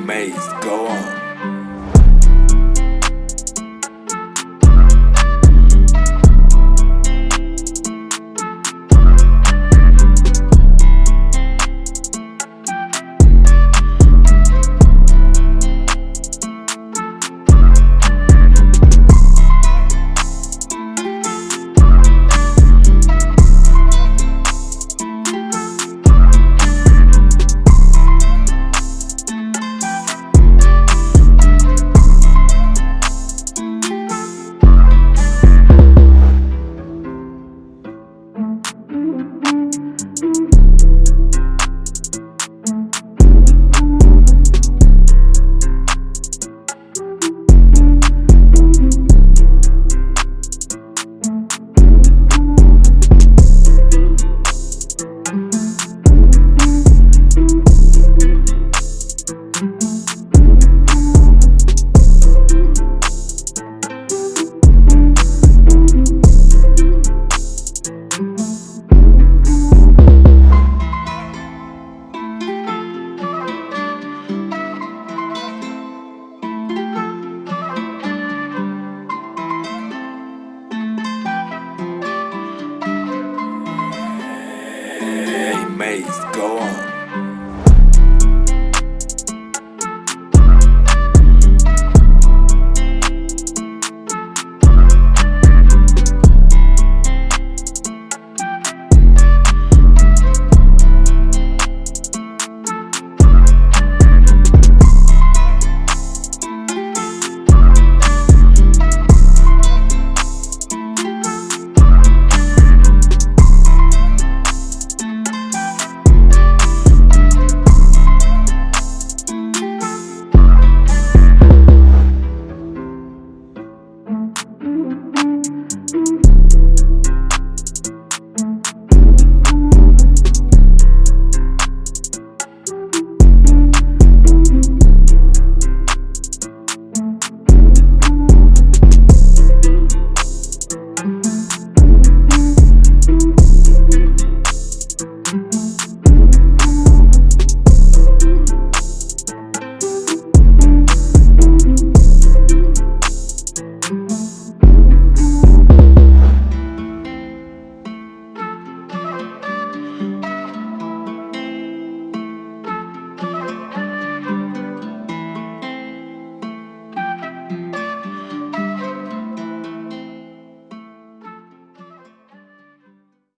amazed. Go on. days go on.